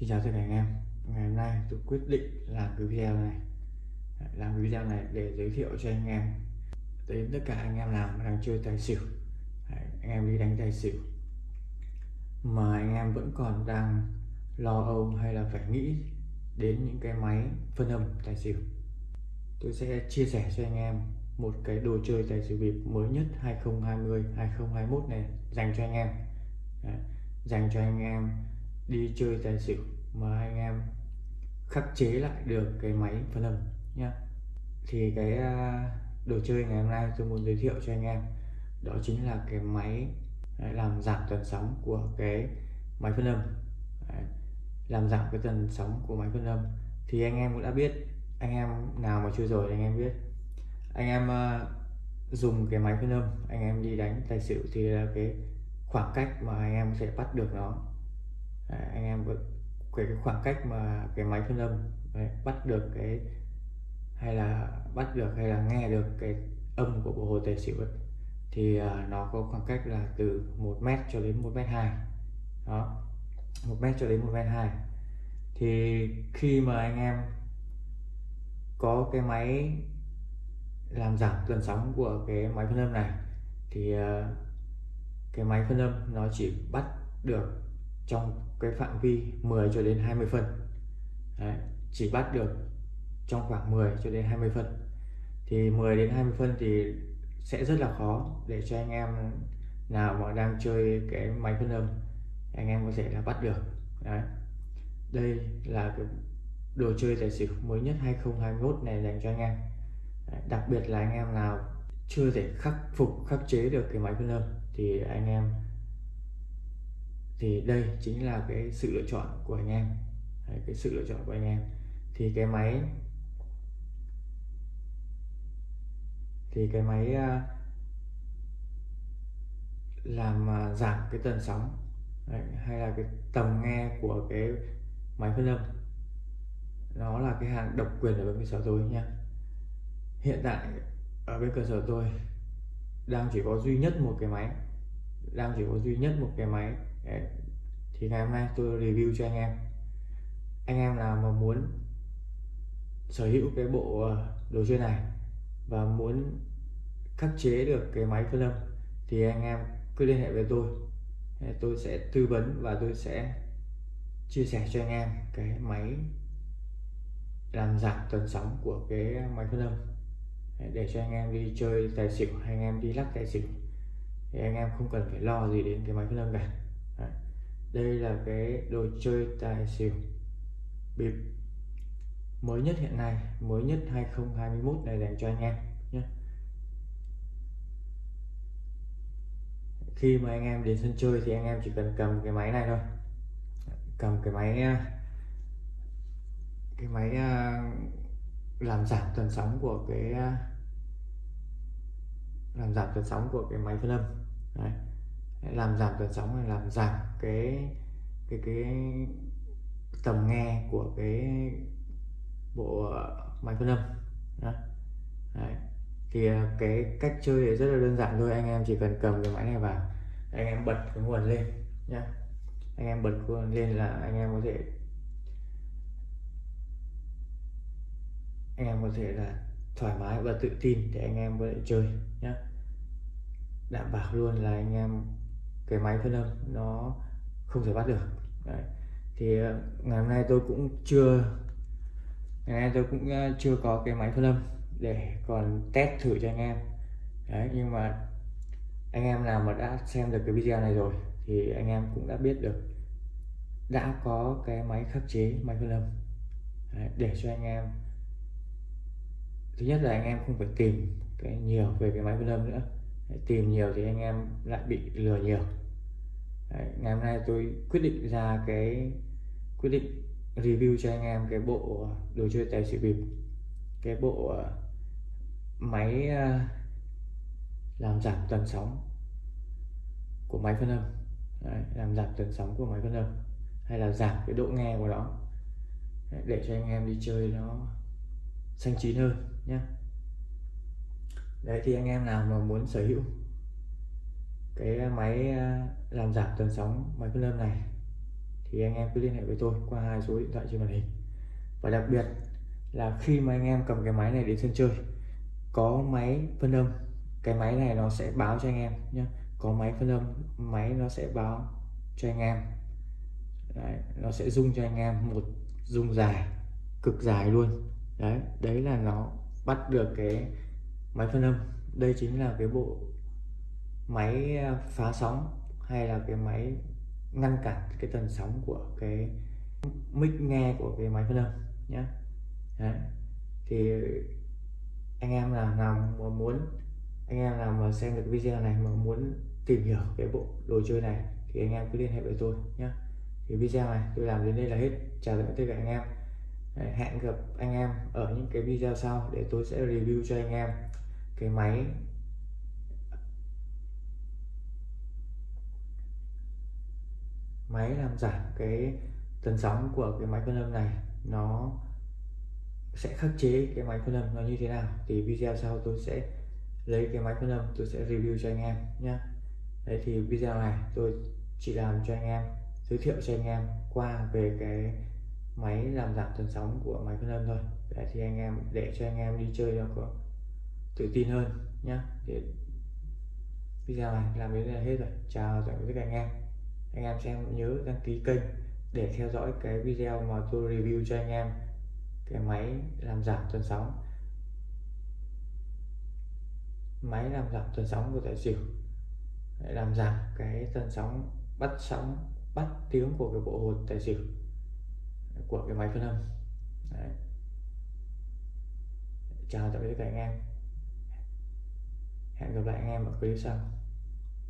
Xin chào tất cả anh em. Ngày hôm nay tôi quyết định làm cái video này. Làm cái video này để giới thiệu cho anh em. Đến tất cả anh em nào đang chơi tài xỉu. Anh em đi đánh tài xỉu. Mà anh em vẫn còn đang lo âu hay là phải nghĩ đến những cái máy phân âm tài xỉu. Tôi sẽ chia sẻ cho anh em một cái đồ chơi tài xỉu bịp mới nhất 2020 2021 này dành cho anh em. Đấy, dành cho anh em đi chơi tài xỉu mà anh em khắc chế lại được cái máy phân âm nhá. Thì cái à, đồ chơi ngày hôm nay tôi muốn giới thiệu cho anh em, đó chính là cái máy à, làm giảm tần sóng của cái máy phân âm. Làm giảm cái tần sóng của máy phân âm. Thì anh em cũng đã biết, anh em nào mà chưa rồi thì anh em biết. Anh em à, dùng cái máy phân âm, anh em đi đánh tài xỉu thì là cái khoảng cách mà anh em có thể bắt được nó đấy, anh em về cái khoảng cách mà cái máy phân âm đấy, bắt được cái hay là bắt được hay là nghe được cái âm của bộ hồ tài xỉu ấy, thì uh, nó có khoảng cách là từ 1 mét cho đến 1 mét 2 đó 1 mét cho đến 1 mét 2 thì khi mà anh em có cái máy làm giảm tần sóng của cái máy phân âm này thì uh, cái máy phân âm nó chỉ bắt được trong cái phạm vi 10 cho đến 20 phân Đấy, chỉ bắt được trong khoảng 10 cho đến 20 phân thì 10 đến 20 phân thì sẽ rất là khó để cho anh em nào mà đang chơi cái máy phân âm anh em có thể là bắt được Đấy. đây là cái đồ chơi tài xỉu mới nhất 2021 này dành cho anh em Đấy. đặc biệt là anh em nào chưa thể khắc phục khắc chế được cái máy phân âm thì anh em thì đây chính là cái sự lựa chọn của anh em. Đấy, cái sự lựa chọn của anh em. Thì cái máy thì cái máy à, làm à, giảm cái tần sóng Đấy, hay là cái tầm nghe của cái máy phân âm. Nó là cái hàng độc quyền ở bên cơ sở tôi nha hiện tại ở bên cơ sở tôi đang chỉ có duy nhất một cái máy đang chỉ có duy nhất một cái máy thì ngày hôm nay tôi review cho anh em. Anh em nào mà muốn sở hữu cái bộ ờ, đồ chơi này và muốn khắc chế được cái máy phân âm thì anh em cứ liên hệ với tôi. Tôi sẽ tư vấn và tôi sẽ chia sẻ cho anh em cái máy làm giảm tần sóng của cái máy phân âm. Để cho anh em đi chơi tài xỉu hay anh em đi lắc tài xỉu. Thì anh em không cần phải lo gì đến cái máy phân âm cả đây là cái đồ chơi tài xỉu bịp mới nhất hiện nay, mới nhất 2021 này dành cho anh em nhé. Khi mà anh em đến sân chơi thì anh em chỉ cần cầm cái máy này thôi. Cầm cái máy à, cái máy à, làm giảm tần sóng của cái à, làm giảm tần sóng của cái máy phân âm. Đấy làm giảm tần sóng là làm giảm cái cái cái tầm nghe của cái bộ máy phân âm Đấy. Đấy. thì à, cái cách chơi thì rất là đơn giản thôi anh em chỉ cần cầm cái máy này vào, anh em bật cái nguồn lên nhé anh em bật nguồn lên là anh em có thể, anh em có thể là thoải mái và tự tin để anh em có thể chơi nhé đảm bảo luôn là anh em cái máy phân âm nó không thể bắt được. Đấy. thì ờ, ngày hôm nay tôi cũng chưa ngày nay tôi cũng ờ, chưa có cái máy phân âm để còn test thử cho anh em. Đấy, nhưng mà anh em nào mà đã xem được cái video này rồi thì anh em cũng đã biết được đã có cái máy khắc chế máy phân âm Đấy, để cho anh em thứ nhất là anh em không phải tìm cái nhiều về cái máy phân âm nữa. Tìm nhiều thì anh em lại bị lừa nhiều. Đấy, ngày hôm nay tôi quyết định ra cái quyết định review cho anh em cái bộ ờ, đồ chơi tài xỉu bịp. Cái bộ ờ, máy ờ, làm giảm tần sóng của máy phân âm. Đấy, làm giảm tần sóng của máy phân âm. Hay là giảm cái độ nghe của nó. Để cho anh em đi chơi nó xanh chín hơn nhé đấy thì anh em nào mà muốn sở hữu cái máy ờ, làm giảm tần sóng máy phân âm này. Thì anh em cứ liên hệ với tôi qua hai số điện thoại trên màn hình. Và đặc biệt là khi mà anh em cầm cái máy này đến sân chơi có máy phân âm cái máy này nó sẽ báo cho anh em nhé có máy phân âm máy nó sẽ báo cho anh em. Đấy, nó sẽ rung cho anh em một rung dài cực dài luôn. Đấy đấy là nó bắt được cái máy phân âm. Đây chính là cái bộ máy à, phá sóng hay là cái máy ngăn cản cái tần sóng của cái mic nghe của cái máy phân âm nhé đấy. thì anh em nào nào mà muốn, anh em nào mà xem được video này mà muốn tìm hiểu cái bộ đồ chơi này thì anh em cứ liên hệ với tôi nhé thì video này tôi làm đến đây là hết. Chào tạm biệt tất cả anh em. Hẹn gặp anh em ở những cái video sau để tôi sẽ review cho anh em cái máy máy làm giảm cái tần sóng của cái máy phân âm này, nó sẽ khắc chế cái máy phân âm nó như thế nào. Thì video sau tôi sẽ lấy cái máy phân âm tôi sẽ review cho anh em nhé đấy, thì video này tôi chỉ làm cho anh em, giới thiệu cho anh em qua về cái máy làm giảm tần sóng của máy phân âm thôi. Để thì anh em để cho anh em đi chơi cho có tự tin hơn nhé để video này làm đến đây là hết rồi. Chào tạm biệt các anh em anh em xem nhớ đăng ký kênh để theo dõi cái video mà tôi review cho anh em. Cái máy làm giảm tần sóng. Máy làm giảm tần sóng của tài xỉu. Để làm giảm cái tần sóng bắt sóng, bắt tiếng của cái bộ hột tài xỉu, của cái máy phân âm. Đấy. chào tạm biệt các cả anh em. Hẹn gặp lại anh em ở clip sau.